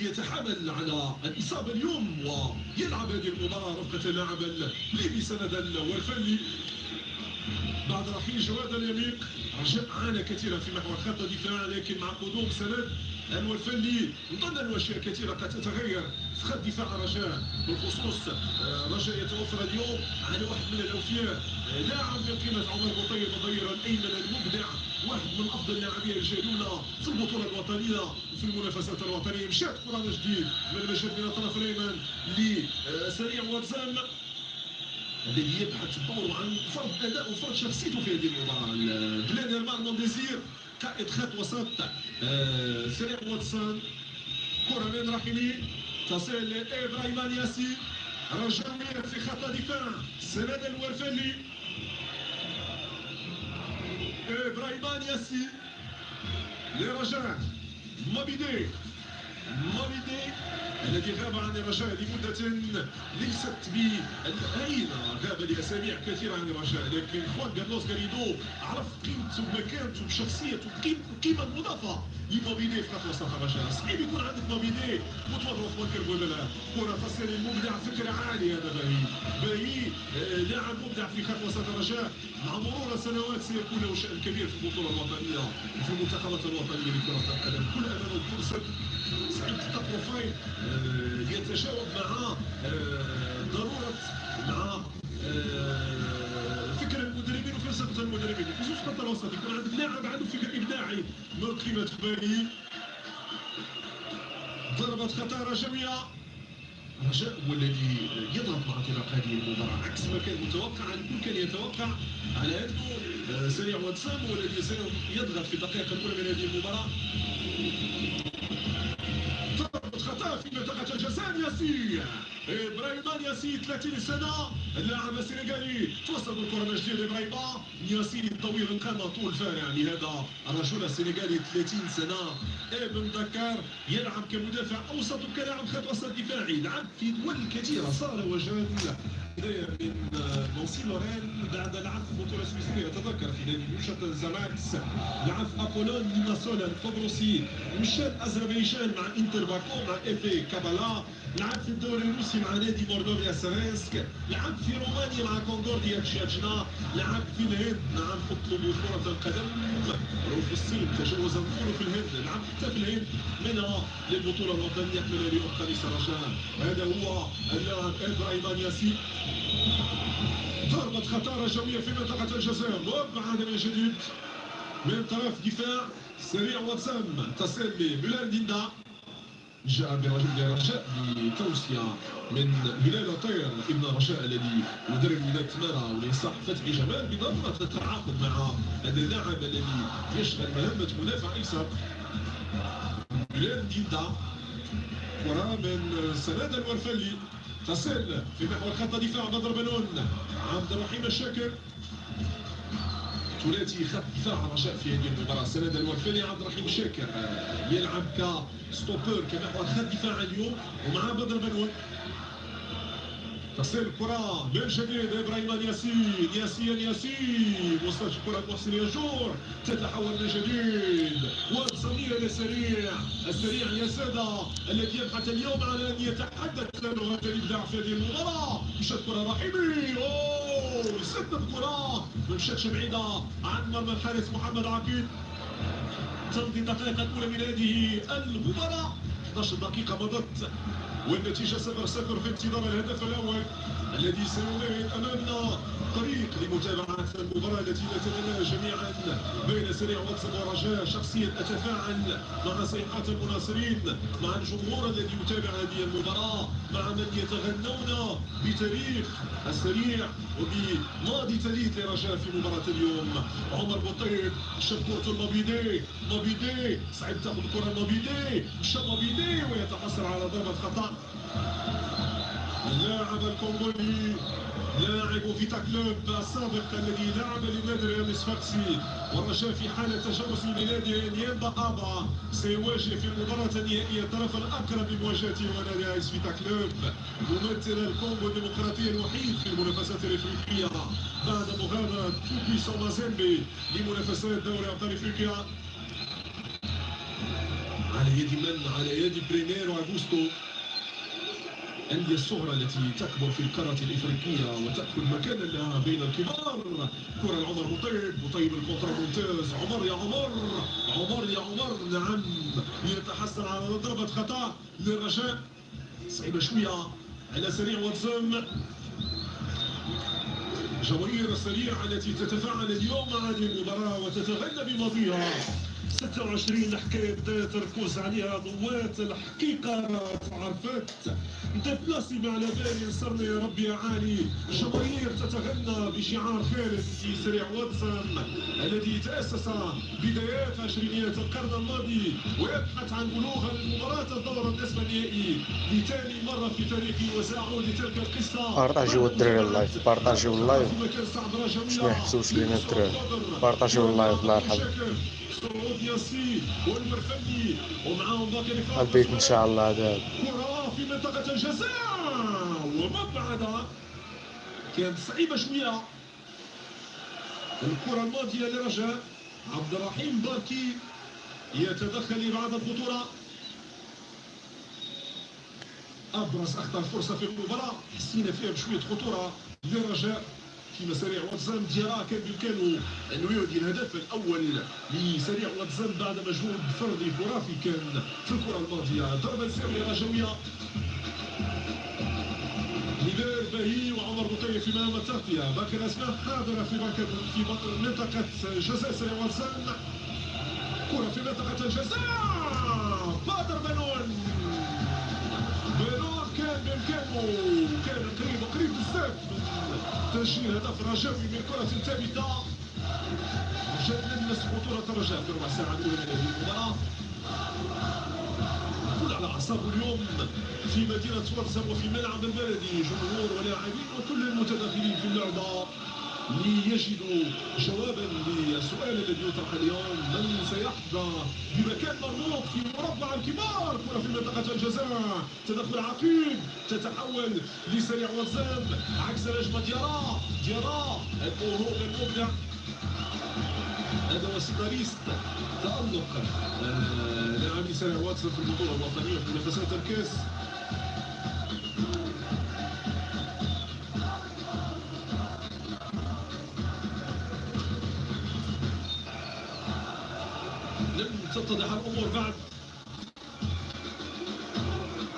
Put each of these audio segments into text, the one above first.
يتحامل على الإصابة اليوم ويلعب هذه المباراة رفقة اللاعب الليبي سند الورفلي بعد رحيل جواد اليميق رجاء عانى كثيرا في محور خط الدفاع لكن مع قدوم سند الورفلي نظن أن أشياء كثيرة قد تتغير. في خط دفاع رجاء. بالخصوص آه، رجاء يتوفر اليوم على واحد من الأوفياء. آه، لاعب من قيمة عمر بطيب الظهير الأيمن المبدع. واحد من أفضل اللاعبين الجيدون في البطولة الوطنية وفي المنافسات الوطنية. مشات كرة جديد من المجد من الطرف الأيمن لسريع واتزان الذي يبحث الدور عن فرض أداء وفرض شخصيته في هذه المباراة. بلان هرمان ديزير. قائد خط وسط آه، سريع واتسون كره من رحيمي تصل لابراهيم ياسي رجعنا في خط دفاع سند الورفلي إبراهيم ياسي لرجاء مبيدي مبيدي الذي غاب عن الرجاء لمدة ليست بالهينة غاب لأسابيع كثيرة عن الرجاء لكن خوان كارلوس غاريدو عرف قيمته ومكانته وشخصيته القيمة المضافة لموبيلي في خط وسط الرجاء صعيب يكون عندك موبيلي متوظف خوان لا كرة تصل المبدع فكرة عالية هذا باهي باهي لاعب مبدع في خط وسط الرجاء مع مرور السنوات سيكون له شأن كبير في البطولة الوطنية وفي المنتخبات الوطنية لكرة القدم. كل أمانه الفرصة سعيد آه، يتجاوب مع آه، ضرورة مع آه، فكر المدربين وفلسفة المدربين. خصوصا خط الوسط يكون عندك لاعب عنده فكر إبداعي. من قيمة خبالي ضربة خطارة جميعة رجاء هو الذي يضغط مع انطلاق هذه المباراة. عكس ما كان متوقع الكل كان يتوقع على أنه سريع واتسام هو الذي سيضغط في الدقائق الأولى من هذه المباراة. خطا في منطقة الجزاء ياسين. إبراهيم ياسين 30 سنة. اللاعب السنغالي توصل بالكرة من جديد إبراهيم ياسين الطويل القامة طول فارع لهذا الرجل السنغالي 30 سنة. ابن دكار يلعب كمدافع أوسط وكلاعب خط وسط دفاعي. لعب في دول كثيرة صار وجاد من مونسي لورين بعد لعب في البطولة السويسرية تذكر في نادي نوشة زماكس لعب في أبولون ليماسول القبرصي مشى أذربيجان مع إنتر باكو مع إف كابالا. لعب في الدوري الروسي مع نادي موردوفيا سرينسك لعب في رومانيا مع كونغورديا تشاتشنا لعب في الهند نعم اطلب كرة القدم. في الصين تجاوز النفور في الهند. لعب حتى في الهند. منها للبطولة الوطنية من اليوم قميص رجاء هذا هو اللاعب إبراهيم ياسين ضربة خطارة جوية في منطقة الجزائر. وبعد من جديد. من طرف دفاع سريع وسام تصل لبلال ديندا. جاء برجل رجاء بتوصية من بلال طير ابن رجاء الذي مدرب ولاية تمارا وليصح فتحي جمال بضرورة التعاقد مع هذا اللاعب الذي يشغل مهمة مدافع أيسر. بلال ديندا. كرة من سند الورفلي. تصل في محور خط دفاع بدر بنون. عبد الرحيم الشاكر. ثلاثي خط دفاع رجاء في هذه المباراة. سند الورفلي عبد الرحيم الشاكر. يلعب كستوبر كمحور خط دفاع اليوم ومع بدر بنون. تصل الكرة من جديد إبراهيم ياسين ياسين ياسين. وصلت الكرة محسن يجور. تتحول من جديد السريع السريع يا سادة الذي يبحث اليوم على أن يتحدث له هذا الابداع في هذه المباراة. مشت كرة رحيمي. أوه سد الكرة ما مشاتش بعيدة عن مرمى الحارس محمد عقيد. تمضي الدقائق الأولى من هذه المباراة. 11 دقيقة مضت والنتيجة 0 0 في انتظار الهدف الأول. الذي سيمهد أمامنا طريق لمتابعة المباراة التي نتمناها جميعا. بين سريع واتساب ورجاء شخصيا أتفاعل مع صيحات المناصرين مع الجمهور الذي يتابع هذه المباراة مع من يتغنون بتاريخ السريع وبماضي تليت لرجاء في مباراة اليوم. عمر بطيب شبكورة المبيدي مبيدي سعيد تاخذ الكرة المبيدي مشى مبيدي ويتحصل على ضربة خطأ. اللاعب الكونغولي لاعب فيتا كلوب السابق الذي لعب لنادي ريال صفاقسي والرجاء في حالة تجاوز لنادي نيامبا أبا سيواجه في المباراة النهائية الطرف الأقرب لمواجهته ونادي آيس فيتا كلوب ممثل الكونغو الديمقراطية الوحيد في المنافسات الإفريقية. بعد مغادرة توكي مازيمبي لمنافسات دوري أبطال إفريقيا. على يد من؟ على يد بريميرو أغوستو الأندية الصغرى التي تكبر في القارة الإفريقية وتأخذ مكانا لها بين الكبار. كرة لعمر بطيب بطيب ال contrôle ممتاز. عمر يا عمر عمر يا عمر. نعم يتحسن على ضربة خطأ للرجاء صعيبة شوية على سريع واتسون جماهير السريع التي تتفاعل اليوم مع هذه المباراة وتتغنى بماضيها 26 حكاية بدا تركز عليها ضوات الحقيقة عرفت. ديبلاسي ما على بالي نصرنا يا ربي يا عالي. جماهير تتغنى بشعار خالد في سريع واتسون الذي تأسس بدايات عشرينيات القرن الماضي ويبحث عن بلوغ المباراة الدور النصف النهائي لثاني مرة في تاريخه وسأعود لتلك القصة. بارطاجيو الدراري ال live بارطاجيو ال live باش ما يحبسوش لينا الدراري بارطاجيو ال live الله يرحم البيت إن شاء الله هذا. كرة في منطقة الجزاء. ومبعدة كانت صعيبة شوية. الكرة الماضية لرجاء عبد الرحيم باركي يتدخل لإبعاد الخطورة. أبرز أخطر فرصة في المباراة. حسينا فيها بشوية خطورة لرجاء. في مساريع واتسان ديرا كان بإمكانه أنه يهدي الهدف الأول لسريع واتسان بعد مجهود فردي خرافي كان في الكرة الماضية. ضربة سرية رجوية نيدير باهي وعمر بطيف في مهام التغطية. باقي الأسماء حاضرة في في منطقة جزاء. سريع واتسان كرة في منطقة الجزاء. بادر بنون كان بإمكانه كان قريب قريب بزاف تسجيل هدف رجاوي من كرة ثابتة رجاء لمس خطورة الرجاء في الربع ساعة الأولى من هذه المباراة. كل على أعصابه اليوم في مدينة ورزم وفي ملعب البلدي جمهور ولاعبين وكل المتداخلين في اللعبة. ليجدوا جوابا للسؤال الذي يطرح اليوم من سيحظى بمكان مرموق في مربع الكبار؟ كرة في منطقة الجزاء. تدخل عقيم تتحول لسريع وزان عكس نجمة ديارا ديارا الموهوب المبدع. هذا هو سيناريست تألق. آه، لاعبي سريع واتسون في البطولة الوطنية في منافسات الكاس. تتضح الأمور بعد.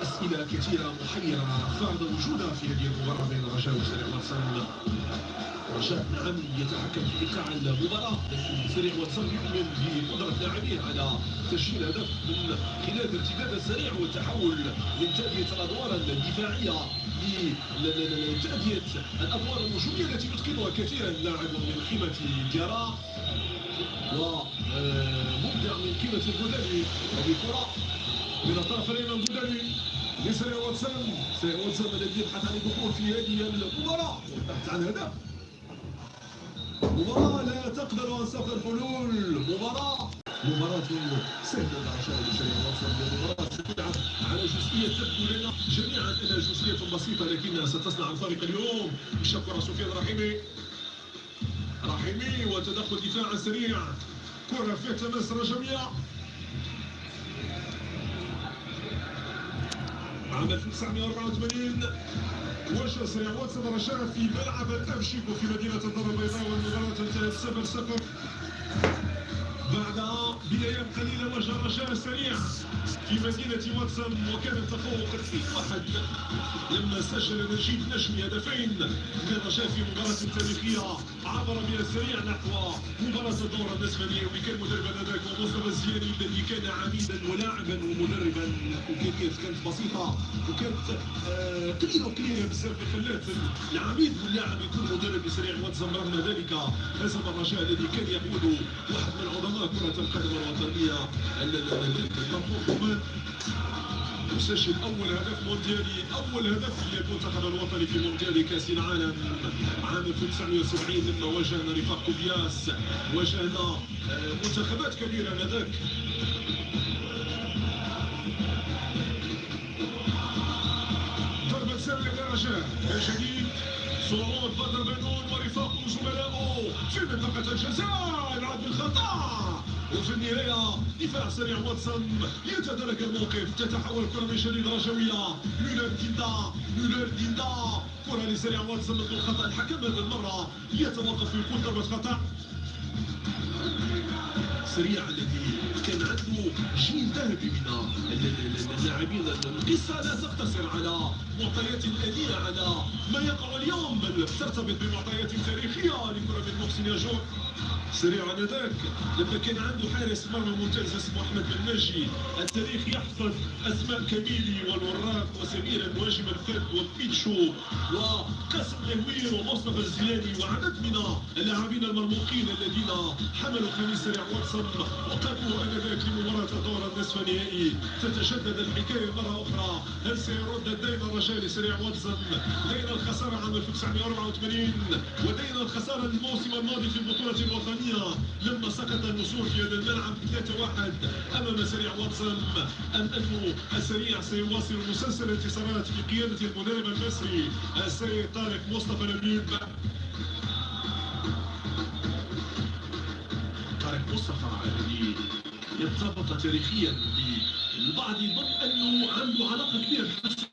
أسئلة كثيرة محيرة فرض وجودها في هذه المباراة بين الرجاء وسريع واتسون رجاء نعم يتحكم في إيقاع المباراة. لكن سريع واتسون يؤمن بقدرة لاعبيه على تسجيل هدف من خلال الارتداد السريع والتحول من تأدية الأدوار الدفاعية لتأدية الأدوار الهجومية التي يتقنها كثيرا اللاعب من قيمة جارا ومبدع من قيمة البوداني هذه كرة من الطرف الأيمن بوداني لسريع واتسون سريع واتسون الذي يبحث عن الدخول في هذه المباراة والبحث عن هدف مباراة لا تقبل أنصاف الحلول مباراة مباراة سهلة عشان لسريع واتسون مباراة ستلعب على جزئية تبدو لنا جميعا أنها جزئية بسيطة لكنها ستصنع الفارق اليوم بشكر سفيان رحيمي رحيمي وتدخل دفاع سريع. كرة فيها تماس رجوية عام 1984 وجه سريع واتسون رشاد في ملعب الأفشيكو في مدينة الدار البيضاء والمباراة انتهت 0 0 بعد بدايات قليلة وجه رجاء سريع في مدينة واتسون وكان التفوق 2-1 لما سجل نجيب نجمي هدفين للرجاء في مباراة تاريخية. عبر بها السريع نحو مباراة الدورة النصف النهائي كان مدربا هذاك ومصطفى الزياني الذي كان عميدا ولاعبا ومدربا. وامكانيات كانت بسيطة. وكانت آه قليلة وقليلة بزاف خلات العميد واللاعب يكون مدرب لسريع واتسون رغم ذلك هزم الرجاء الذي كان يقود واحد من عظماء كرة القدم الوطنية. المنطوق يسجل أول هدف مونديالي أول هدف للمنتخب الوطني في مونديال كأس العالم. عام 1970 لما واجهنا رفاق كوبياس. واجهنا منتخبات كبيرة انذاك ضربة سرية لرجاء جديد صعود بدر بنون ورفاقه وزملائه في منطقة الجزاء يلعب بالخطأ وفي النهاية دفاع سريع واتسون يتدارك الموقف. تتحول الكرة من جديد رجوية. ميلر ديندا ميلر ديندا. كرة لسريع واتسون ضد الخطأ الحكم هذه المرة. يتوقف ويقول ضربة خطأ سريع الذي كان عنده جيل ذهبي من اللاعبين القصة لا تقتصر على معطيات آلية على ما يقع اليوم. بل ترتبط بمعطيات تاريخية لكرة من محسن ياجور سريع ذاك. لما كان عنده حارس مرمى ممتاز اسمه أحمد بن ناجي التاريخ يحفظ أسماء كميلي والوراق وسمير المواجم الفرد وبيتشو وقاسم لهوير ومصطفى الزياني وعدد من اللاعبين المرموقين الذين حملوا قميص سريع واتسون وقدموا آنذاك لمباراة دور النصف النهائي. تتجدد الحكاية مرة أخرى. هل سيرد الدين الرجاء لسريع واتسون دين الخسارة عام 1984 ودين الخسارة الموسم الماضي في البطولة الوطنية. الثانية لما سقط النسور في هذا الملعب 3-1 أمام سريع واتسون أنه السريع سيواصل مسلسل الانتصارات في قيادة المدرب المصري. السيد طارق مصطفى نبيل. طارق مصطفى الذي يرتبط تاريخيا بالبعض يظن أنه عنده علاقة كبيرة بحسن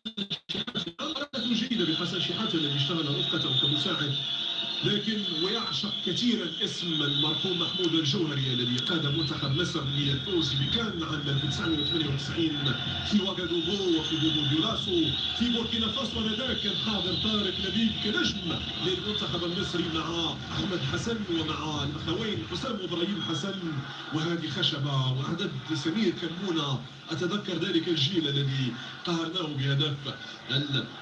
جيدة بحسن شحاتة الذي اشتغل رفقته كمساعد. لكن ويعشق كثيرا اسم المرحوم محمود الجوهري الذي قاد منتخب مصر للفوز بكان عام 1998 في واغادوغو وفي بوبو ديولاسو في بوركينا فاسو. انذاك كان حاضر طارق لبيب كنجم للمنتخب المصري مع أحمد حسن ومع الأخوين حسام وإبراهيم حسن وهذه خشبة وعدد سمير كمونه أتذكر ذلك الجيل الذي قهرناه بهدف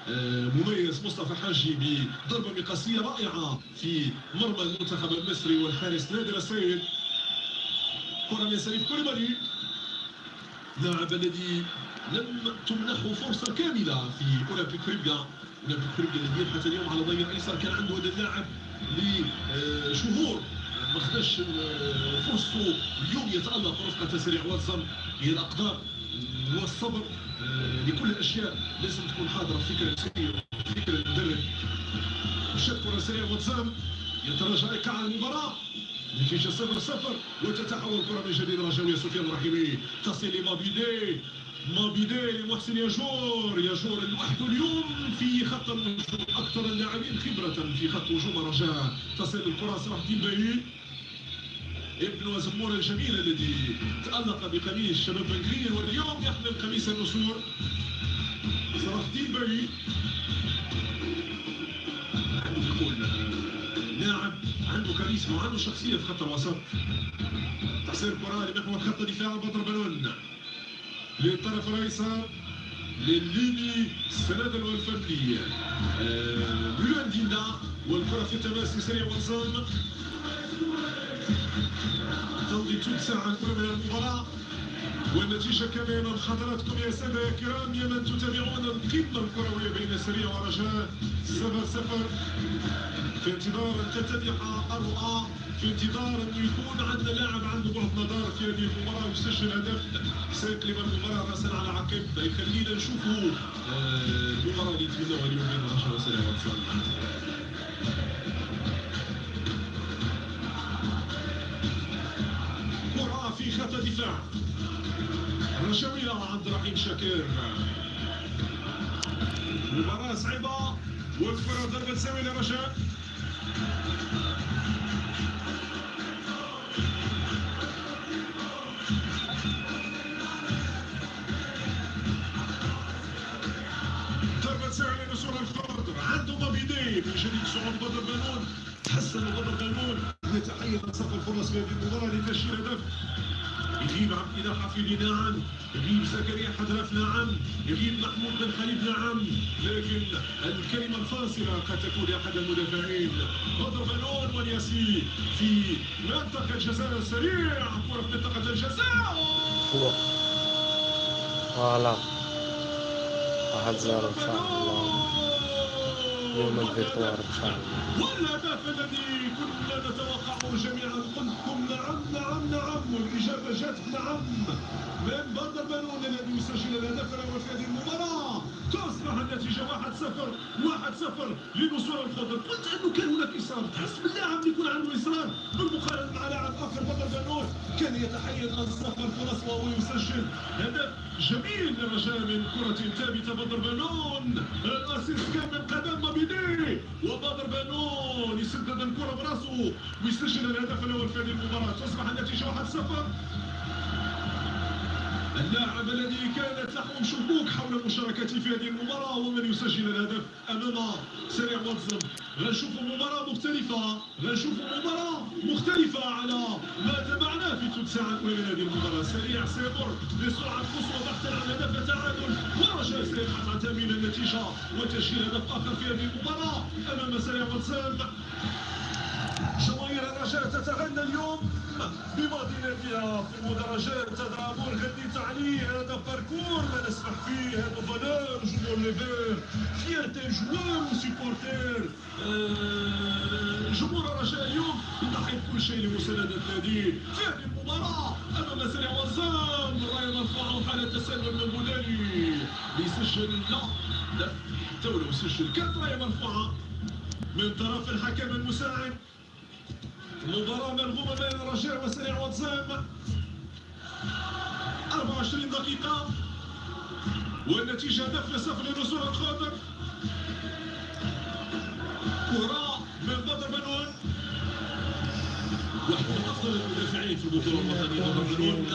المميز مصطفى حاجي بضربة مقاسية رائعة في مرمى المنتخب المصري والحارس نادر السيد كرة من سليف كوليبالي لاعب الذي لم تمنحه فرصة كاملة في أولمبيك ريبيا أولمبيك ريبيا الذي يبحث اليوم على ضيق الأيسر. كان عنده هذا اللاعب لشهور. ما خداش فرصته اليوم يتألق رفقة سريع واتسون هي الأقدار والصبر لكل الأشياء. لازم تكون حاضرة في فكرة فكرة المدرب كره سريعه واتسام يتراجع ايكا على المباراة نتيجه صفر صفر وتتحول الكره من جديد رجويه سفيان الرحيمي. تصل لمابيدي مابيدي. لمحسن ياجور ياجور لوحده اليوم في خط الهجوم أكثر اللاعبين خبرة في خط هجوم رجاء. تصل الكرة صلاح الدين باهي ابن زمور الجميل الذي تألق بقميص شباب بنكرير واليوم يحمل قميص النسور. صلاح الدين باهي لاعب عنده كاريزما وعنده شخصية في خط الوسط. تحسين الكرة لمحور خط دفاع بدر بنون للطرف الأيسر للليبي السنادل والفردي آه دينا والكرة في التماس سريع وصل تمضي ثلث ساعة الكره من المباراه والنتيجة كما أمام حضراتكم يا سادة الكرام يا من تتابعون القمة الكروية بين سريع ورجاء. صفر صفر. في انتظار أن تتضح الرؤى في انتظار أن يكون عندنا لاعب عنده بعد نظر في هذه المباراة ويسجل هدف. سيقلب المباراة رأسا على عقب. يخلينا نشوفوا آه، المباراة اللي نتمناها اليوم بين رجاء وسريع وتصل رشاوية عند رحيم شاكر. مباراة صعيبة والكرة ضربة سامي لرشا ضربة سامي لنصور الخضر عنده مبيدي من جديد صعود بدر بنون تحسن بدر بنون يتحيز صف الفرص في هذه المباراة لتسجيل هدف. يغيب عبد الإله حفيظي نعم يغيب زكريا حضرف نعم يغيب محمود بن خليل نعم لكن الكلمة الفاصلة قد تكون لأحد المدافعين. بدر بنون والياسين في منطقة الجزاء السريع. كرة في منطقة الجزاء. voilà. واحد zéro إن شاء الله. يوم ال victoire إن شاء الله. والهدف الذي كنا نتوقعه جميعا قلتم نعم نعم نعم. والاجابه جاءت نعم من بدر بنون الذي يسجل الهدف الأول في هذه المباراة. تصبح النتيجه واحد صفر واحد صفر لنصور الخضر قلت انه كان هناك اصرار تحس باللاعب اللي يكون عنده اصرار بالمقارنه مع لاعب اخر بدر بنون كان يتحيز ان تصفر فرص وهو يسجل هدف جميل للرجاء من كرة ثابتة بدر بنون الاسيست كان من قدم مبيدي وبدر بنون يسدد الكرة براسه ويسجل الهدف الأول في هذه المباراة تصبح النتيجة 1-0 اللاعب الذي كانت له شكوك حول المشاركة في هذه المباراة هو من يسجل الهدف أمام سريع واتسون غنشوفوا مباراة مختلفة غنشوفوا مباراة مختلفة على ما تابعناه في ثلث ساعة الأولى من هذه المباراة. سريع سيمر بسرعة قصوى بحثا عن هدف تعادل. ورجاء سيبحث عن تأمين النتيجة وتسجيل هدف آخر في هذه المباراة أمام سريع واد زم جماهير الرجاء تتغنى اليوم. بمدينتها في المدرجات تذهبون غادي تعليق هذا parcours لا نسمح فيه هذا valeur جمهور les Verts. fierté joueurs و supporters جمهور الرجاء اليوم يضحي بكل شيء لمساندة ناديه في هذه المباراة أمام سريع واد زم الراية مرفوعة وحالة تسلل من بولاني. يسجل لا لا. تو يسجل كانت راية مرفوعة من طرف الحكم المساعد. مباراة مرغوبة بين الرجاء وسريع واتسام 24 دقيقة. والنتيجة هدف لصفر لنصور الخاطر كرة من بدر بنون واحد من أفضل. في الوطنيه بدر بنون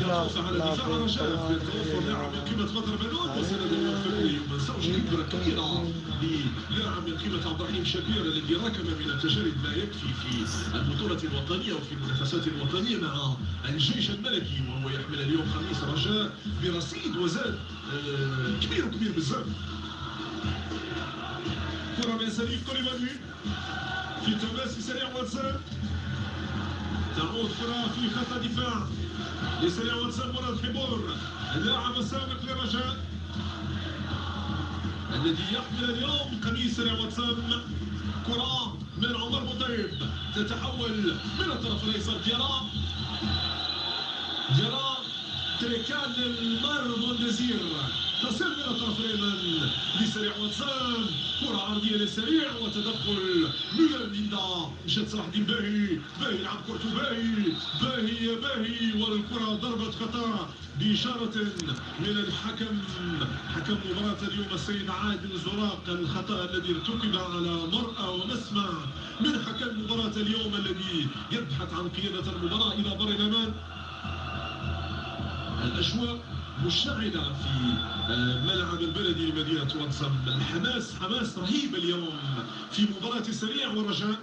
يقف على دفاع الرجاء في توفر لاعب من قيمه بدر بنون وسند الفني ما نساوش الخبره الكبيره للاعب من قيمه عبد الرحيم شبير الذي راكم من التجارب ما يكفي في البطوله الوطنيه وفي المنافسات الوطنيه مع الجيش الملكي وهو يحمل اليوم خميس الرجاء برصيد وزاد كبير وكبير بزاف كرة من سليف كوليبالي في تماس سريع واتساب. تعود كرة في خط دفاع لسريع مراد حبور اللاعب السابق للرجاء الذي يحمل اليوم قميص سريع كرة من عمر مطيب. تتحول من الطرف الأيسر. ديارا ديارا تريكان للمر بوندزير الطرف الايمن لسريع واتساب كرة عرضية لسريع وتدخل ميلان ليندا. مشات صلاح الدين باهي باهي يلعب كرته باهي باهي يا باهي. والكرة ضربة خطأ بإشارة من الحكم. حكم مباراة اليوم السيد عادل زراق. الخطأ الذي ارتكب على مرأى ومسمع من حكم مباراة اليوم الذي يبحث عن قيادة المباراة إلى بر الأمان الأجواء مشتعلة في آه، ملعب البلدي لمدينة واتسم الحماس حماس رهيب اليوم في مباراة السريع والرجاء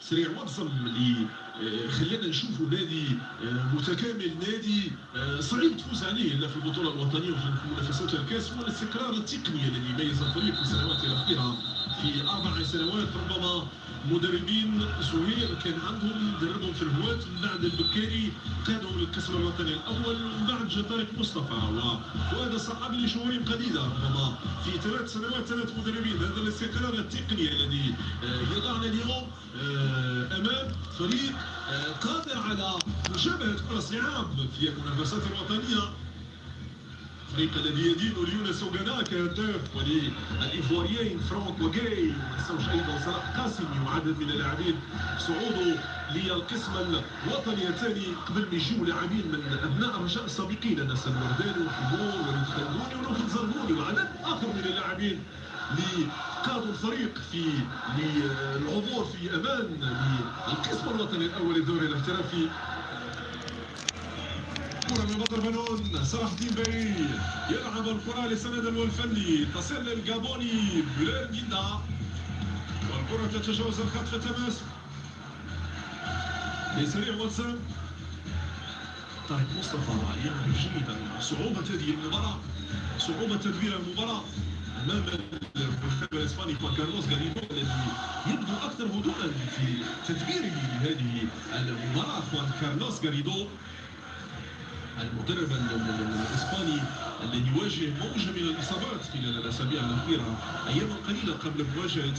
سريع واتسم اللي آه، خلينا نشوفوا نادي آه، متكامل نادي صعيب تفوز عليه لا في البطولة الوطنية وفي منافسات الكاس هو الاستقرار التقني الذي يميز الفريق في السنوات الأخيرة في أربع سنوات ربما مدربين زهير كان عندهم دربهم في الهواة من بعد البكاري قادهم للقسم الوطني الأول ومن بعد جاء طارق مصطفى وهذا صعب لي شهور قليلة. ربما في ثلاث سنوات ثلاث مدربين. هذا الاستقرار التقني الذي آه، يضعنا اليوم آه، أمام فريق آه، قادر على مجابهة كل الصعاب في المنافسات الوطنية. الفريق الذي يدين ليونس اوغانا كهداف وللايفواريين فرانك وجاي وما نساوش أيضا صلاح قاسمي وعدد من اللاعبين صعوده للقسم الوطني الثاني قبل ما يجيو لاعبين من ابناء الرجاء السابقين انس الورداني وحبور وليد خلدوني ونوفل زربوني وعدد اخر من اللاعبين اللي قادوا الفريق في للعبور في أمان للقسم الوطني الأول الدوري الاحترافي كرة من بدر بنون صلاح الدين باي يلعب الكرة لسند الورفلي تصل للجابوني بلير جدا والكرة تتجاوز الخط في التماس لسريع واد زم طارق مصطفى يعرف جيدا صعوبة هذه المباراة. صعوبة تدوير المباراة. أمام المنتخب الإسباني خوان كارلوس غاريدو الذي يبدو أكثر هدوءا في تدبيره لهذه المباراة. خوان كارلوس غاريدو المدرب الإسباني الذي يواجه موجة من الإصابات خلال الأسابيع الأخيرة أياما قليلة قبل مواجهة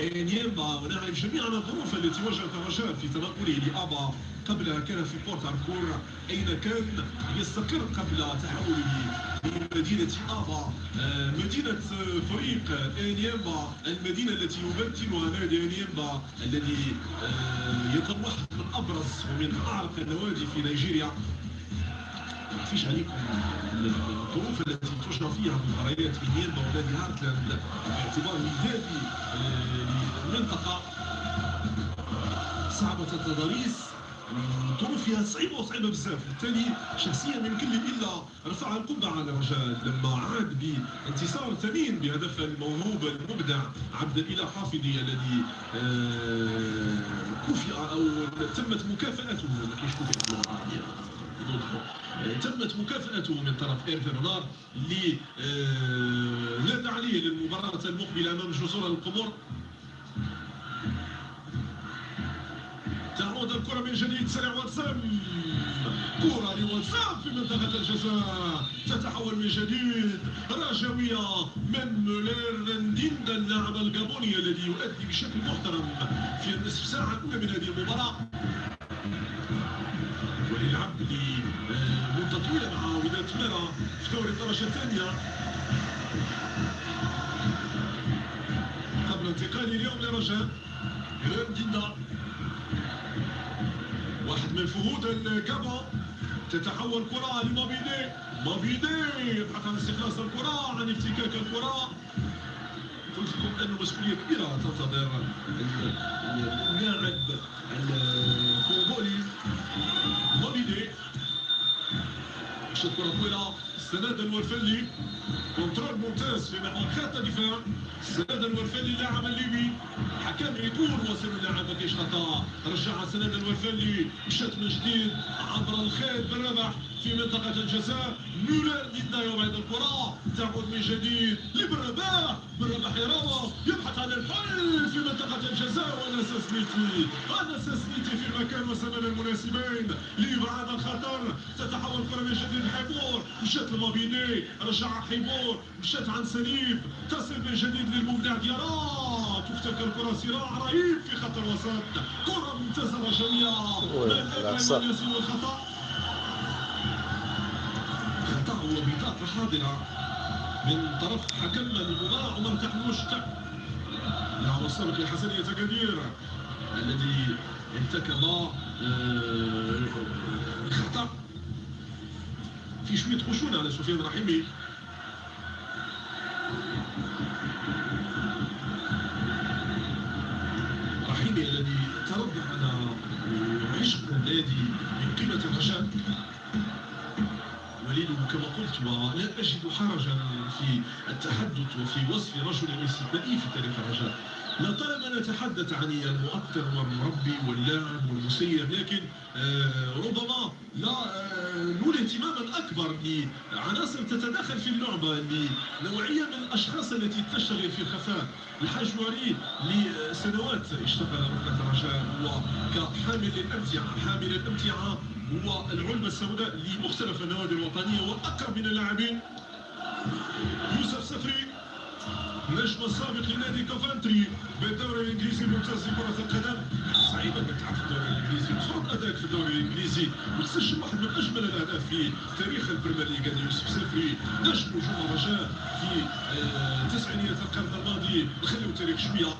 نيمبا ونعرف جميعا الظروف التي واجهت الرجاء في تنقله لأبا قبلها كان في بورت أركور أين كان يستقر قبل تحوله لمدينة أبا؟ آه، مدينة فريق نيمبا المدينة التي يمثلها نادي نيمبا الذي آه، يكون واحد من أبرز ومن اعرق النوادي في نيجيريا. فيش عليكم الظروف التي تجرى فيها مباريات في نيمبا ونادي هارتلاند باعتباره نادي آه، للمنطقة صعبة التضاريس الظروف فيها صعيبة وصعيبة بزاف. بالتالي شخصيا من كل إلا رفع القبعه على الرجاء لما عاد بانتصار ثمين بهدف الموهوب المبدع عبد الإله حافظي الذي آه، كفئ أو تمت مكافأته. ما كاينش تمت مكافأته من طرف ايرفي رونار اللي آه، نادى عليه للمباراة المقبلة أمام جزر القمر تعود الكرة من جديد سريع واتساب. كرة لواتساب في منطقة الجزاء. تتحول من جديد رجوية من مولير نديندا اللاعب الجابوني الذي يؤدي بشكل محترم في النصف ساعة الأولى من هذه المباراة. لمدة طويلة مع وداد ميرا في دوري الدرجة الثانية. قبل انتقاله اليوم لرجاء نديندا واحد من فهود الكابا تتحول كرة لمابيدي مابيدي يبحث عن استخلاص الكرة عن افتكاك الكرة. قلت لكم أن مسؤولية كبيرة تنتظر اللاعب الكونغولي شوط كرة طويلة السناد الورفلي contrôle ممتاز في محور خط الدفاع السناد الورفلي اللاعب الليبي حكم يقول وصل اللاعب ما كاينش خطا رجع السناد الورفلي مشات من جديد عبر الخيط بالربح في منطقة الجزاء مولر يبدا يوعد الكرة تعود من جديد لبالرباح بالرباح يروى يبحث عن الحل في منطقة الجزاء وناس سميتي وناس سميتي في المكان والزمان المناسبين. لإبعاد الخطر تتحول الكرة من جديد حيبور. مشات لمابيني رجع حيبور. مشات عن سليف تصل من جديد للمبدع ديارا تفتك الكرة صراع رهيب في خط الوسط كرة ممتازة رجوية يسير الخطأ؟ خطأ وبطاقة حاضرة. من طرف حكم المباراة عمر تحموش لاعب السابق لحسنية قدير الذي ارتكب آه، خطأ. في شوية خشونة على سفيان رحيمي. رحيمي الذي تربع على عشق النادي. ولا أجد حرجا في التحدث وفي وصف رجل استثنائي في تاريخ الرجاء. لا طالما نتحدث عن المؤثر والمربي واللاعب والمسير لكن آه ربما لا آه نولي اهتماما أكبر لعناصر تتداخل في اللعبة لنوعية من الأشخاص التي تشتغل في الخفاء الحاج وري لسنوات اشتغل ركنه الرجاء هو كحامل للامتعه حامل الأمتعة هو العلبه السوداء لمختلف النوادي الوطنية واقرب من اللاعبين. يوسف سفري نجم السابق لنادي كوفنتري بالدوري الإنجليزي الممتاز لكرة القدم. صعيب انك تلعب في الدوري الإنجليزي. وتفرض ادائك في الدوري الإنجليزي. وتسجل واحد من أجمل الأهداف في تاريخ البريمير ليغ يوسف سفري. نجم نجوم الرجاء في آه، تسعينيات القرن الماضي. نخليو التاريخ شوية.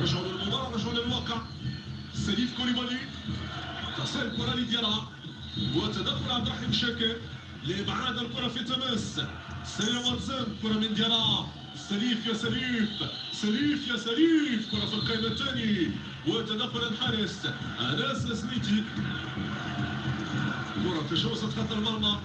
رجعوا للمباراة رجعوا للواقع. سليف كوليبالي. تصل الكره لديارا وتدخل عبد الرحيم شاكر لابعاد الكرة في تماس سريع واد زم كرة من ديارا سليف يا سليف. سليف يا سليف. كرة في القائمه الثاني. وتدخل الحارس اناس سميتي كرة تجاوزت خط المرمى.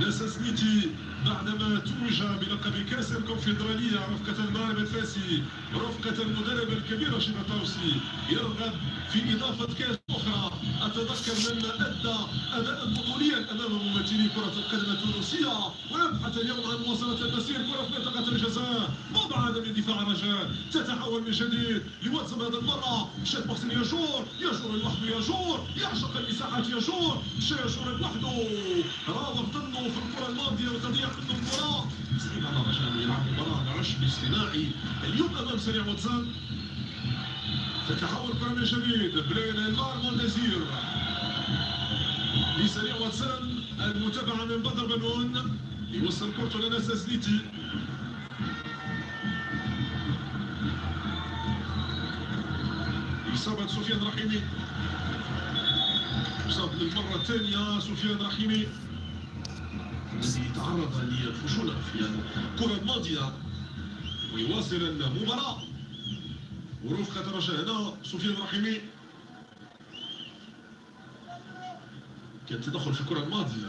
ناس سميتي بعدما توج بلقب كأس الكونفدرالية رفقة المغرب الفاسي رفقة المدرب الكبير رشيد الطوسي يرغب في إضافة كأس أخرى. يتذكر مما أدى أداء بطوليا أمام ممثلي كرة القدم التونسية ويبحث اليوم عن مواصلة المسير كرة في منطقة الجزاء. مبعدا من دفاع الرجاء تتحول من جديد لواتساب هذه المرة. مشات محسن يجور يجور لوحده يجور يعشق المساحات يجور مشى يجور لوحده راوغ ظنه في الكرة الماضية وتضيع منه المباراة. صعيب على الرجاء يلعب مباراه على عشب اجتماعي اليوم أمام سريع واتساب. تتحول كرة من جديد بين المار مونديزير لسريع واد زم المتابعة من بدر بنون يوصل كورته لناس زليتي إصابة سفيان رحيمي. إصاب للمرة الثانية سفيان رحيمي. الذي تعرض للفشل في الكرة الماضية ويواصل المباراة ورفقة الرجاء هنا سفيان رحيمي كان تدخل في الكرة الماضية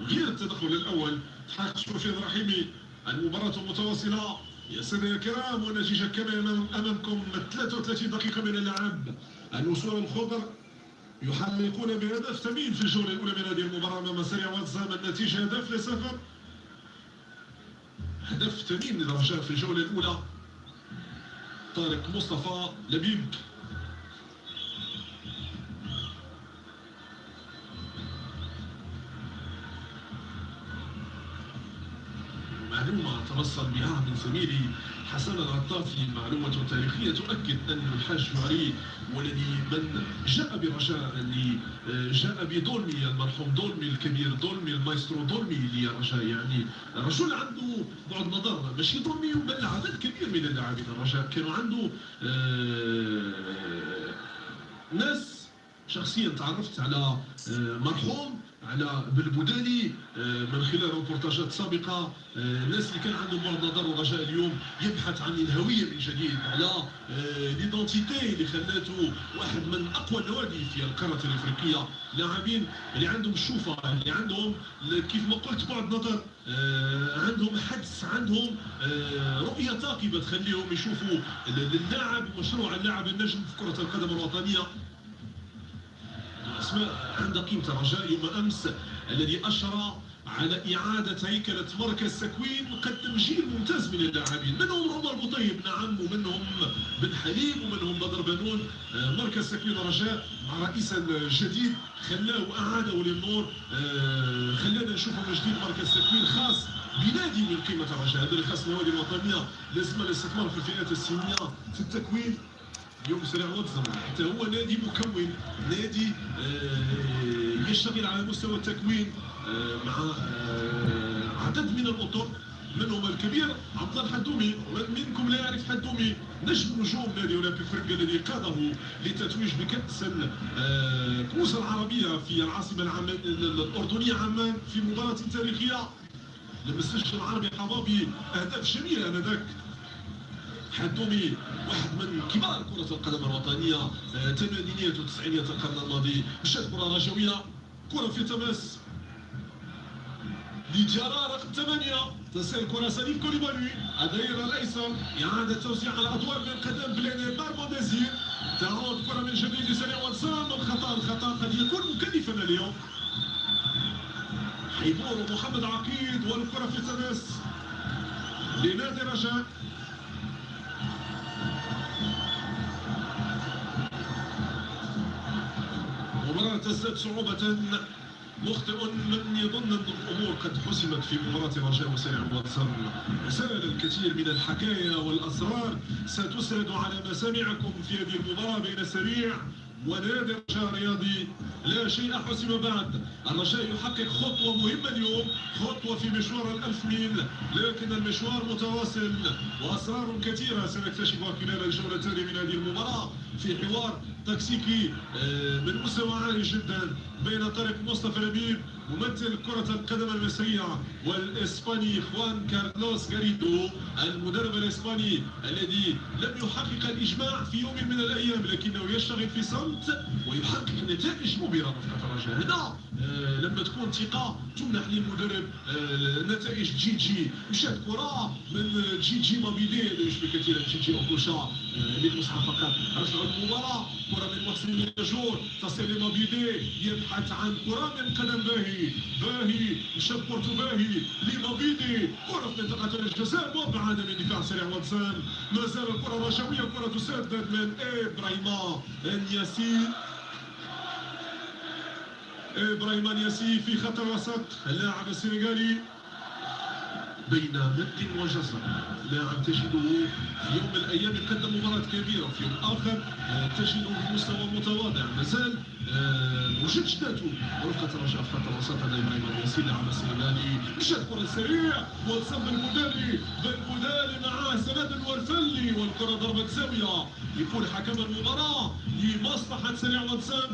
غير التدخل الأول تحقق سفيان رحيمي المباراة متواصلة يا سادة الكرام والنتيجة كما أمامكم 33 دقيقة من اللعب الوصول الخضر يحققون بهدف ثمين في الجولة الأولى من هذه المباراة أمام سريع واتزام النتيجة. هدف لصفر. هدف ثمين للرجاء في الجولة الأولى. طارق مصطفى لبيب. معلومة توصل بها من زميلي حسن العطافي معلومة تاريخية تؤكد أن الحاج شعري والذي من جاء برجاء اللي جاء بدولمي المرحوم دولمي الكبير دولمي المايسترو دولمي للرجاء يعني رجل عنده بعد نظر ماشي دولمي بل عدد كبير من اللاعبين الرجاء. كانوا عنده آه، ناس شخصيا تعرفت على آه، مرحوم على بالبوداني آه، من خلال روبورتاجات سابقة الناس اللي كان عندهم بعد نظر ورجاء اليوم يبحث عن الهوية من جديد على ليدونتيتي اللي خلاته واحد من أقوى النوادي في القارة الإفريقية. لاعبين اللي عندهم الشوفة اللي عندهم كيف ما قلت بعد نظر عندهم حدس عندهم رؤية ثاقبة تخليهم يشوفوا اللاعب مشروع اللاعب النجم في كرة القدم الوطنية. اسماء عندها قيمة رجاء يوم أمس الذي أشرى على إعادة هيكلة مركز تكوين وقدم جيل ممتاز من اللاعبين. منهم عمر بطيب؟ نعم ومنهم بن حليم؟ ومنهم بدر بنون؟ آه، مركز تكوين رجاء مع رئيس الجديد خلاه وأعاده للنور. آه، خلانا نشوفه من جديد مركز تكوين خاص بنادي من قيمة الرجاء هذا اللي خاص النوادي الوطنية لازم الاستثمار في الفئات السنية في التكوين. اليوم سريع واتزم حتى هو نادي مكون نادي آه، يشتغل على مستوى التكوين آه، مع آه، عدد من الاطر منهم الكبير عبد الله الحدومي. منكم لا يعرف حدومي نجم نجوم نادي أولمبيك فرقه الذي قاده للتتويج بكأس الكؤوس العربية في العاصمة الأردنية عمان في مباراة تاريخية لما سجل العربي. حبابي أهداف جميلة انذاك حدومي واحد من كبار كرة القدم الوطنية ثمانينيات وتسعينيات القرن الماضي مشات كرة رجوية كرة في تماس لجارة رقم ثمانية تسير كرة سليم كوليبالي الدائرة الأيسر إعادة توزيع على الأدوار من قدم بلين بارمونديزير تعود كرة من جديد لسريع وانسام الخطأ الخطأ قد يكون مكلفا اليوم. حيبور محمد عقيد والكرة في تماس لنادي رجاء مباراة تزداد صعوبة مخطئ من يظن أن الأمور قد حسمت في مباراة رجاء وسريع واتسر سرد الكثير من الحكايا والأسرار. ستسرد على مسامعكم في هذه المباراة بين سريع. ونادي الرجاء الرياضي لا شيء حسم بعد. الرجاء يحقق خطوة مهمة اليوم خطوة في مشوار الألف ميل. لكن المشوار متواصل وأسرار كثيرة سنكتشفها خلال الجولة الثانية من هذه المباراة في حوار تكتيكي آه، من مستوى عالي جدا بين طارق مصطفى لبيب ممثل كرة القدم المصرية والإسباني خوان كارلوس غاريدو المدرب الإسباني الذي لم يحقق الإجماع في يوم من الأيام لكنه يشتغل في صمت ويحقق نتائج مبهرة. في الرجاء هنا آه لما تكون ثقة تمنح للمدرب آه نتائج جي جي. مشات كرة من جي جي مابيلي اللي يشبه كثيرا جي جي أوكوشا آه للمزح فقط. رجع المباراة كرة من محسن يجور تصل لمابيلي يبحث عن كرة من قدم باهي. باهي مشى بورتو باهي. لمابيلي كرة في منطقة الجزاء مبعدة من دفاع سريع واتسان ما زال الكرة رجوية كرة تسدد من إبراهيم الياسين. إبراهيم الياسي في خط الوسط اللاعب السنغالي. بين مد وجزر لاعب تجده في يوم من الأيام يقدم مباراة كبيرة وفي يوم اخر تجده بمستوى متواضع مازال وجد جدته رفقه رجاء في خط الوسط هذا إبراهيم الياسي لاعب السنغالي مشات كره سريع وصل بالمدالي بالمدالي معاه سند الورفلي والكرة ضربت زاوية يقول حكم المباراة لمصلحة سريع واتساب.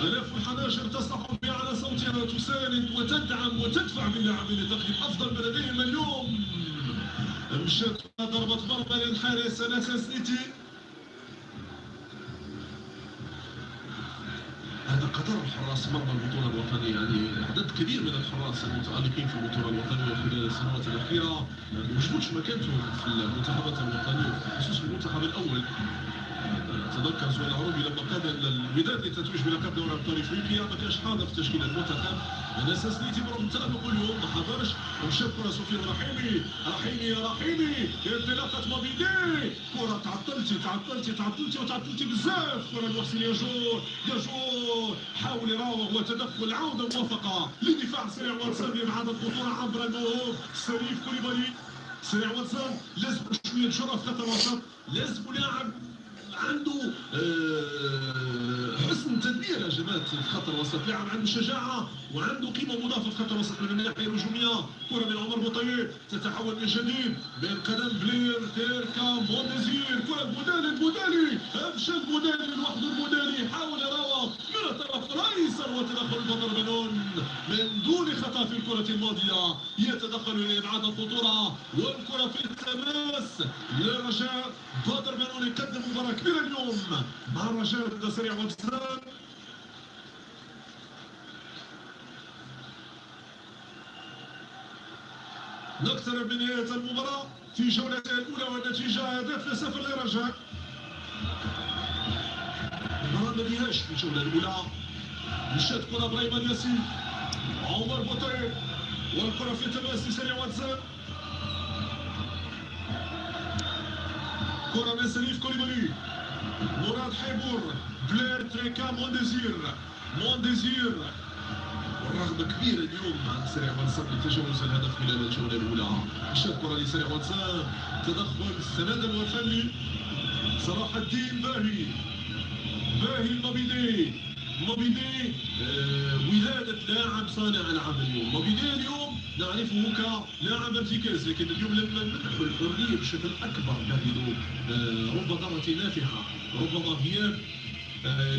1011 تصرخ بها على صوتها تساند وتدعم وتدفع باللاعبين لتقديم أفضل ما لديهم اليوم. مشات ضربة مرمى للحارس ناسا سنيتي قدر الحراس مرمى البطولة الوطنية. يعني عدد كبير من الحراس المتألقين في البطولة الوطنية خلال السنوات الأخيرة. ما وجدوش مكانتهم في المنتخبات الوطنية خصوصا المنتخب الأول. تذكر سؤال العربي لما قاد الوداد للتتويج بلقب دوري أبطال إفريقيا. ما كانش حاضر في تشكيل المنتخب. على أساس نيتي برغم التالق اليوم. ما حضرش. ومشى كره سفيان رحيمي. رحيمي يا رحيمي. انطلاقة موبيدي. كرة تعطلتي تعطلتي تعطلتي وتعطلتي بزاف. كرة المحسن يجور يجور حاول يراوغ وتدخل. عودة موفقة لدفاع سريع وانسان بعد الخطورة عبر الموهوب سليف كوليبالي. سريع وانسان لازم شوية في خط الوسط لازم لاعب عنده آه، حسن تدبير هجمات في خط الوسط. لاعب عنده شجاعة وعنده قيمة مضافه في خط الوسط. من الناحية الهجومية كرة من عمر بوطيب تتحول من جديد بين قدم بلير تيركا مونديزير. كرة بودالي بودالي أفشل بودالي لوحده بودالي. حاول يراوغ. الايسر وتدخل بدر بنون من دون خطا في الكرة الماضية يتدخل لابعاد الخطورة. والكرة في التماس للرجاء بدر بنون يقدم كبيره كبيرة اليوم. مع بدأ سريع وابتسام. نقترب من نهاية المباراة في جولتها الأولى والنتيجة هدف لصفر للرجاء ما فيهاش في الجولة الأولى. مشات كرة إبراهيم الياسين عمر بوطيب والكرة في تماس لسريع وادزم كرة من شريف كوليبالي مراد حيبور بلير تريكا مونديزير مونديزير والرغبة كبيرة اليوم عن سريع وانسان لتجاوز الهدف خلال الجولة الأولى مشات كرة لسريع وانسان تدخل السند الوفني صلاح الدين باهي باهي المبيدي موبيدي آه ولادة لاعب صانع العمل اليوم موبيدي اليوم نعرفه كلاعب ارتكاز لكن اليوم لما ندخل الحرية بشكل أكبر نجد رب ضرة نافعة ربما غياب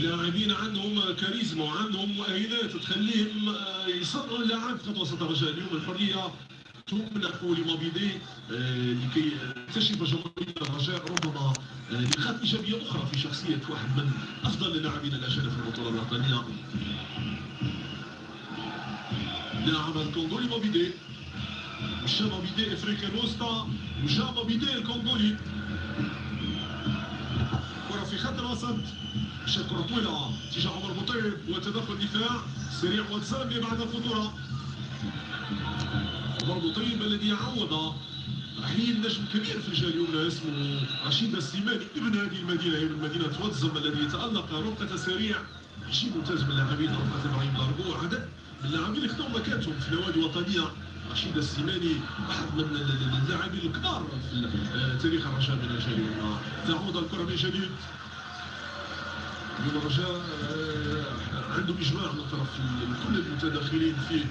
لاعبين عندهم كاريزما وعندهم مؤهلات تخليهم يصنعوا اللاعب خط وسط الرجاء اليوم الحرية لمابيدي آه لكي تكتشف جمهورية الرجاء ربما نقاط ايجابيه أخرى في شخصيه واحد من افضل اللاعبين الاجانب في البطوله الوطنيه لاعب الكونغولي موبيدي مشى موبيدي افريقيا الوسطى وجا موبيدي الكونغولي كره في خط الوسط مشات كره طويله اتجاه عمر بوطيب وتدخل دفاع سريع وتسامي بعد الخطوره عمر بوطيب الذي يعوض رحيل نجم كبير في الجهه اليمنى اسمه رشيد السيماني. ابن هذه المدينة هي من مدينه واتزم الذي تالق ربقه سريع. شيء ممتاز من اللاعبين ربقه إبراهيم لاربو عدد من اللاعبين. اللي خذوا مكانتهم في نوادي وطنية. رشيد السيماني واحد من اللاعبين الكبار في تاريخ الرجاء من الجهه اليمنى تعود الكرة من جديد. اليوم الرجاء عندهم إجماع من طرف كل المتداخلين في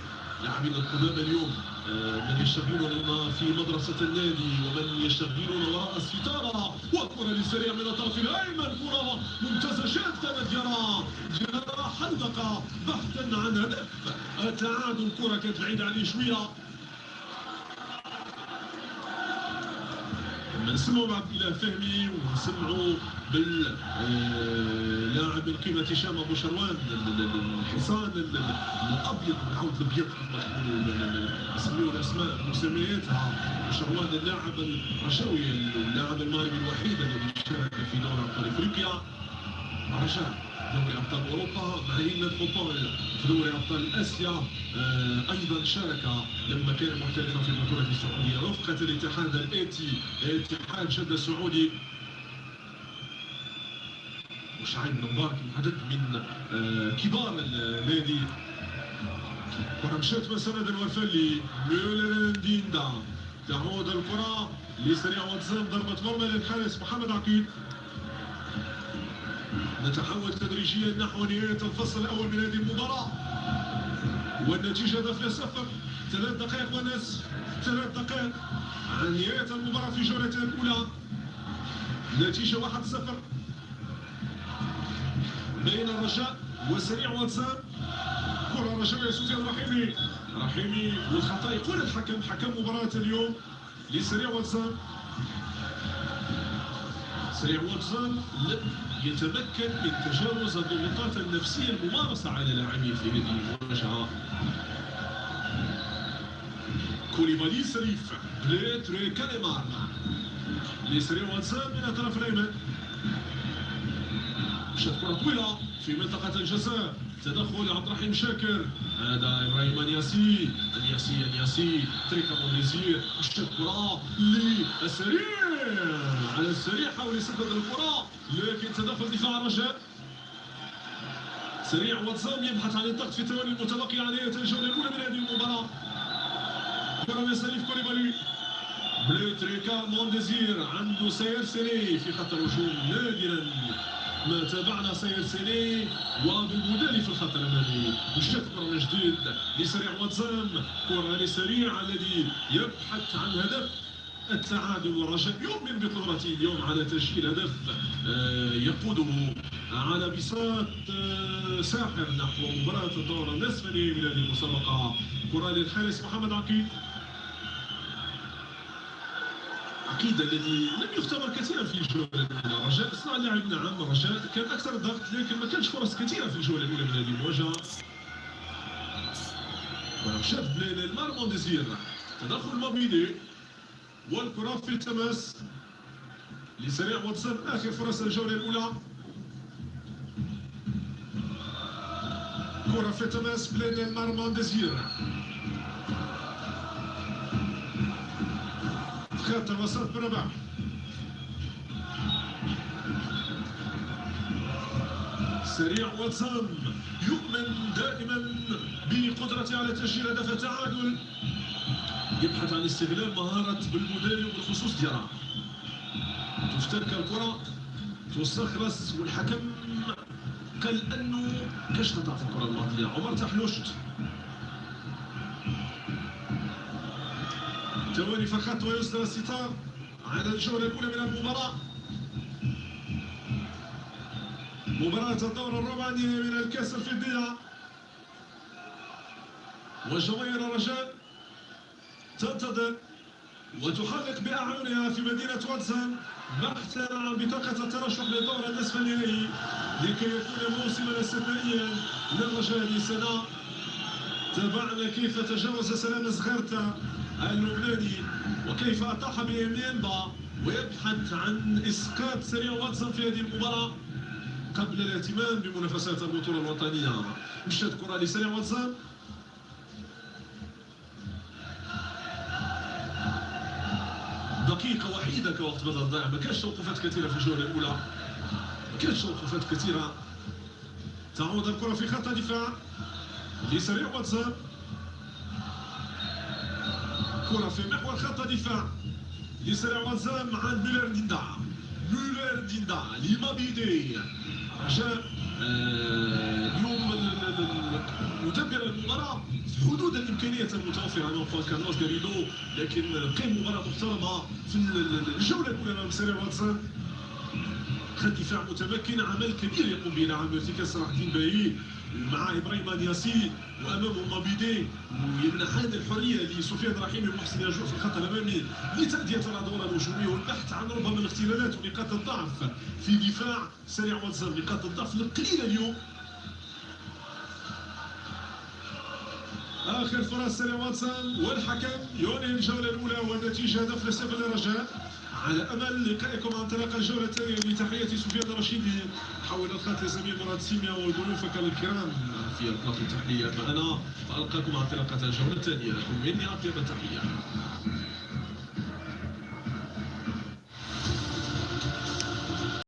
لاعبين القدامى اليوم. آه، من يشتغلون في مدرسة النادي ومن يشتغلون وراء الستارة. وكرة للسريع من الطرف الأيمن كرة ممتازة جدا ديارا ديارا حلقة بحثا عن هدف. التعادل كرة كانت بعيدة عليه شوية نسمعوا عبد الله فهمي ونسمعوا باللاعب آه، من قيمة هشام أبو شروان الحصان الأبيض نعاود الأبيض نسميو الأسماء مسمياتها شروان اللاعب الرشاوي اللاعب المغربي الوحيد الذي شارك في أبطال إفريقيا رجاء دوري أبطال أوروبا هيمن فوتبول في دوري أبطال آسيا آه، أيضا شارك لما كان محترفا في البطولة السعودية. رفقة الاتحاد الآتي اتحاد جده السعودي. وشعيب مبارك عدد من آه، كبار النادي. كرة مشات مسند الوفلي ميولر ديندا. تعود الكرة لسريع وأتزام ضربة مرمى للحارس محمد عقيل. نتحول تدريجيا نحو نهاية الفصل الأول من هذه المباراة. والنتيجة دفل صفر ثلاث دقائق ونصف ثلاث دقائق عن نهاية المباراة في جولتها الأولى. نتيجة واحد صفر. بين الرجاء وسريع واتساب كرة رجاء سفيان رحيمي. رحيمي والخطأ. يقول الحكم حكم مباراة اليوم لسريع واتساب سريع وادزم يتمكن من تجاوز الضغوطات النفسية الممارسة على لاعبيه في هذه المواجهة. كوليبالي شريف بليتري كاليمار. لسريع وادزم من الطرف الأيمن. مشات كرة طويلة في منطقة الجزاء. تدخل عبد الرحيم شاكر. هذا إبراهيم نياسي انياسي انياسي تريكا مونيزير مشات كرة للسريع على السريع حاول يسدد الكرة. لكن تدخل دفاع الرجاء سريع واتزام يبحث عن الضغط في الثواني المتبقية نهاية الجولة الأولى من هذه المباراة. كرة من سليف كوليبالي بلوتريكا مونديزير عنده سير سيري في خط الهجوم نادرا. ما تابعنا سير سيري وبالمدالي في الخط الأمامي. وشات كرة جديد لسريع واتزام كرة لسريع الذي يبحث عن هدف. التعادل والرجاء. يؤمن بقدرته اليوم على تسجيل هدف آه، يقوده على بساط آه، ساحر. نحو مباراة الدور النصف النهائي من هذه المسابقة. كرة للحارس محمد عقيل. عقيد الذي لم يختبر كثيرا في الجولة الأولى. رجاء صنع اللاعب نعم رجاء كان أكثر ضغط لكن ما كانش فرص كثيرة في الجولة الأولى من هذه المواجهة. شاف المارمون ديزير تدخل مابيدي والكرة في التماس لسريع واتسون آخر فرص الجولة الأولى. كرة في التماس بلين المارمون ديزير خط الوسط بربع سريع واتسام يؤمن دائما بقدرته على تسجيل هدف التعادل. يبحث عن استغلال مهارة بالمدير وبالخصوص ديالها تفترك الكرة تستخلص والحكم قال انه كاش قطعت الكرة الماضية. عمر تحلوشت. توالي فقط ويصدر الستار. على الجولة الأولى من المباراة. مباراة الدور الربع من الكأس الفضية وجماهير الرجاء تنتظر وتحرك بأعينها في مدينة واتسان بحثا عن بطاقة الترشح للدور النصف النهائي لكي يكون موسما استثنائيا للرجاء سنة تابعنا كيف تجاوز سلام زغرتا اللبناني وكيف أطاح بيمينبا ويبحث عن إسقاط سريع واتسون في هذه المباراة قبل الاهتمام بمنافسات البطولة الوطنية. مشات كرة لسريع واتسون دقيقة وحيدة كوقت بدل ضائع ما كانش توقفات كثيرة في الجولة الأولى. ما كانش توقفات كثيرة. تعود الكرة في خط الدفاع. لسريع واتساب. كرة في محور خط الدفاع. لسريع وادزم عند مولر ديندا مولر ديندا لما مابيدي آه، اليوم مدبر المباراة في حدود الإمكانيات المتوفرة. أمام خوان كارلوس غاريدو لكن قيم مباراة محترمة في الجولة الأولى أمام سريع وادزم خط دفاع متمكن عمل كبير يقوم به نعم. ارتكاز صلاح الدين باهي. مع إبراهيم نياسي وامامه مابيدي ويمنحان الحرية لسفيان رحيمي ومحسن ياجور في الخط الأمامي لتأدية الأدوار الهجومية والبحث عن ربما الاختلالات ونقاط الضعف في دفاع سريع واتساب. نقاط الضعف القليلة اليوم آخر فرص سريع واتسون والحكم يوني الجولة الأولى والنتيجة هدف لسبب الرجاء. على أمل لقائكم عن طريق الجوله الثانية بتحيه سفيان الرشيدي حول الخط زميل مراد سيميا وضيوفك الكرام. في القناه التحليليه فانا فألقاكم عن طريق الجوله الثانية لكم مني أطيب التحية.